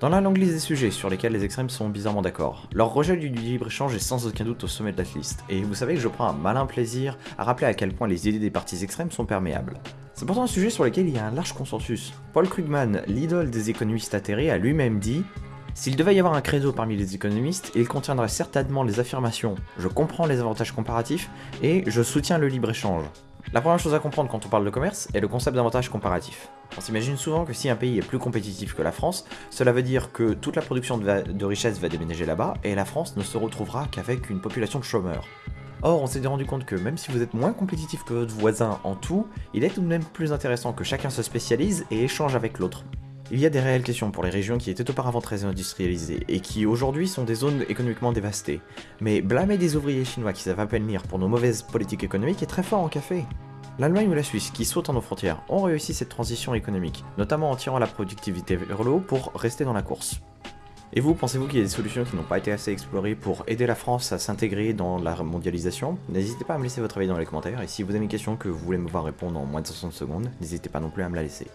Dans la longue liste des sujets sur lesquels les extrêmes sont bizarrement d'accord, leur rejet du libre-échange est sans aucun doute au sommet de la liste, et vous savez que je prends un malin plaisir à rappeler à quel point les idées des partis extrêmes sont perméables. C'est pourtant un sujet sur lequel il y a un large consensus. Paul Krugman, l'idole des économistes atterrés, a lui-même dit s'il devait y avoir un credo parmi les économistes, il contiendrait certainement les affirmations « je comprends les avantages comparatifs » et « je soutiens le libre-échange ». La première chose à comprendre quand on parle de commerce est le concept d'avantage comparatif. On s'imagine souvent que si un pays est plus compétitif que la France, cela veut dire que toute la production de, de richesse va déménager là-bas et la France ne se retrouvera qu'avec une population de chômeurs. Or, on s'est rendu compte que même si vous êtes moins compétitif que votre voisin en tout, il est tout de même plus intéressant que chacun se spécialise et échange avec l'autre. Il y a des réelles questions pour les régions qui étaient auparavant très industrialisées et qui aujourd'hui sont des zones économiquement dévastées. Mais blâmer des ouvriers chinois qui savent à peine lire pour nos mauvaises politiques économiques est très fort en café. L'Allemagne ou la Suisse, qui sautent en nos frontières, ont réussi cette transition économique, notamment en tirant la productivité vers le haut pour rester dans la course. Et vous, pensez-vous qu'il y a des solutions qui n'ont pas été assez explorées pour aider la France à s'intégrer dans la mondialisation? N'hésitez pas à me laisser votre avis dans les commentaires, et si vous avez une question que vous voulez me voir répondre en moins de 60 secondes, n'hésitez pas non plus à me la laisser.